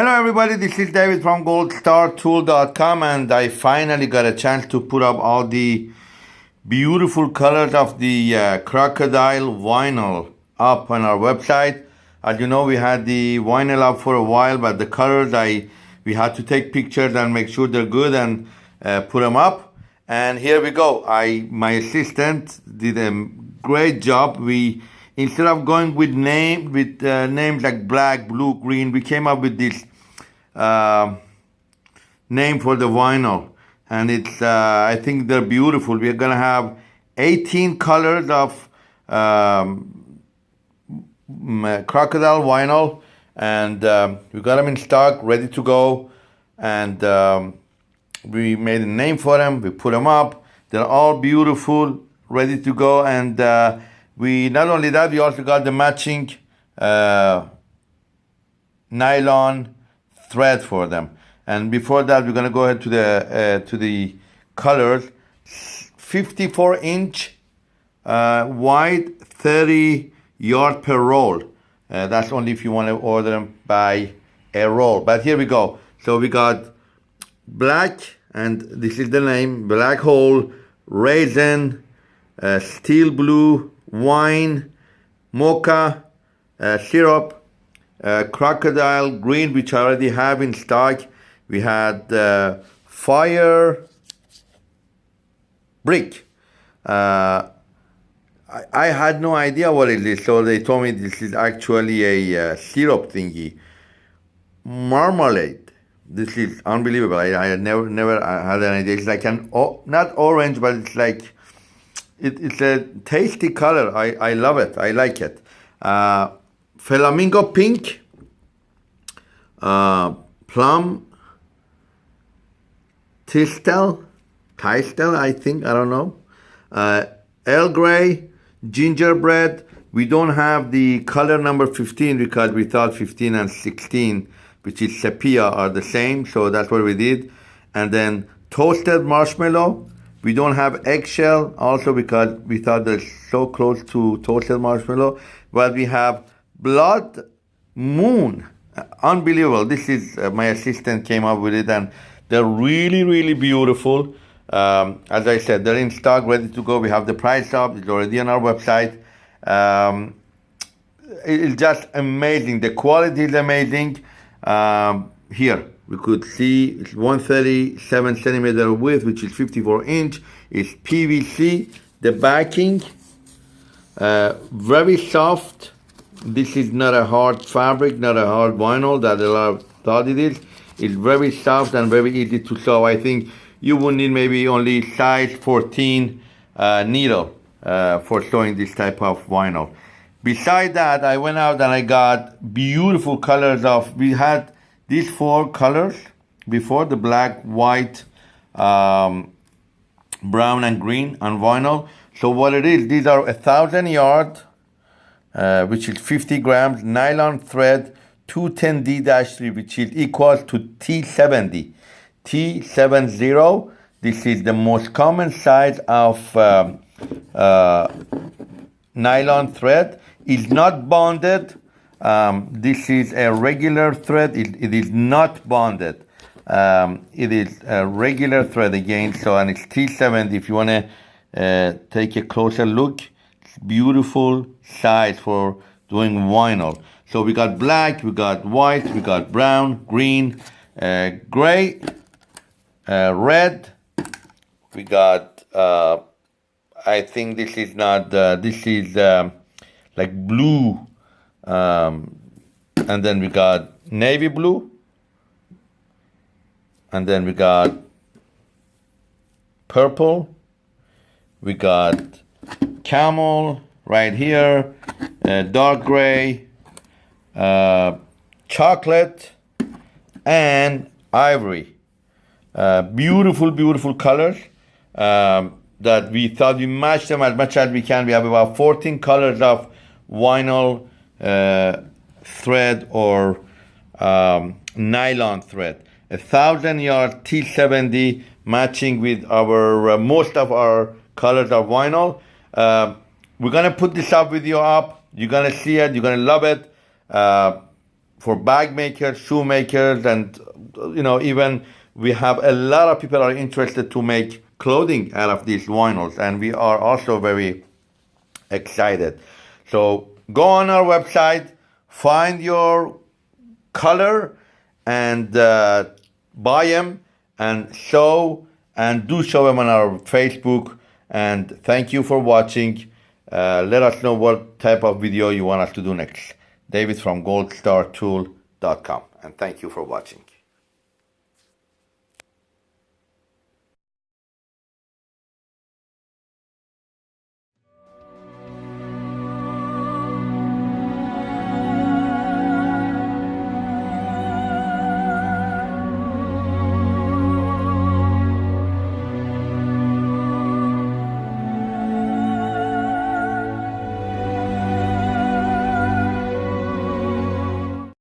Hello everybody, this is David from goldstartool.com and I finally got a chance to put up all the beautiful colors of the uh, crocodile vinyl up on our website. As you know, we had the vinyl up for a while, but the colors, I we had to take pictures and make sure they're good and uh, put them up. And here we go. I my assistant did a great job. We instead of going with name with uh, names like black, blue, green, we came up with this uh, name for the vinyl, and it's uh, I think they're beautiful. We're gonna have 18 colors of um, crocodile vinyl, and um, we got them in stock, ready to go, and um, we made a name for them. We put them up. They're all beautiful, ready to go, and uh, we not only that, we also got the matching uh, nylon thread for them. And before that, we're gonna go ahead to the uh, to the colors. 54 inch uh, wide, 30 yard per roll. Uh, that's only if you want to order them by a roll. But here we go. So we got black, and this is the name, black hole, raisin, uh, steel blue, wine, mocha, uh, syrup, uh, crocodile green, which I already have in stock. We had uh, fire brick. Uh, I, I, had no idea what it is, so they told me this is actually a uh, syrup thingy. Marmalade. This is unbelievable. I, I never never had an idea. It's like an oh, not orange, but it's like it, it's a tasty color. I, I love it. I like it. Uh, flamingo pink, uh, plum, tistel, tistel, I think, I don't know. Uh, Earl Grey, gingerbread. We don't have the color number 15 because we thought 15 and 16, which is sepia, are the same. So that's what we did. And then toasted marshmallow, we don't have eggshell also because we thought they're so close to toasted marshmallow. But we have blood moon. Unbelievable. This is uh, my assistant came up with it and they're really, really beautiful. Um, as I said, they're in stock, ready to go. We have the price up. It's already on our website. Um, it's just amazing. The quality is amazing. Um, here, we could see it's 137 centimeter width, which is 54 inch. It's PVC. The backing, uh, very soft. This is not a hard fabric, not a hard vinyl that a lot of thought it is. It's very soft and very easy to sew. I think you would need maybe only size 14 uh, needle uh, for sewing this type of vinyl. Beside that, I went out and I got beautiful colors of, we had these four colors before the black, white, um, brown and green on vinyl. So what it is, these are a thousand yard, uh, which is 50 grams, nylon thread, 210D-3, which is equal to T70. T70, this is the most common size of um, uh, nylon thread. is not bonded, um, this is a regular thread. it, it is not bonded. Um, it is a regular thread again. So, and it's T70. If you want to uh, take a closer look, beautiful size for doing vinyl. So we got black, we got white, we got brown, green, uh, gray, uh, red. We got, uh, I think this is not, uh, this is um, like blue um, and then we got navy blue. And then we got purple. We got camel right here, uh, dark gray, uh, chocolate, and ivory. Uh, beautiful, beautiful colors um, that we thought we matched them as much as we can. We have about 14 colors of vinyl uh, thread or um, nylon thread. A thousand yard T70 matching with our uh, most of our colors of vinyl. Uh, we're gonna put this up video up. You're gonna see it. You're gonna love it. Uh, for bag makers, shoemakers, and you know even we have a lot of people are interested to make clothing out of these vinyls, and we are also very excited. So go on our website, find your color, and uh, buy them, and show and do show them on our Facebook. And thank you for watching. Uh, let us know what type of video you want us to do next. David from goldstartool.com. And thank you for watching.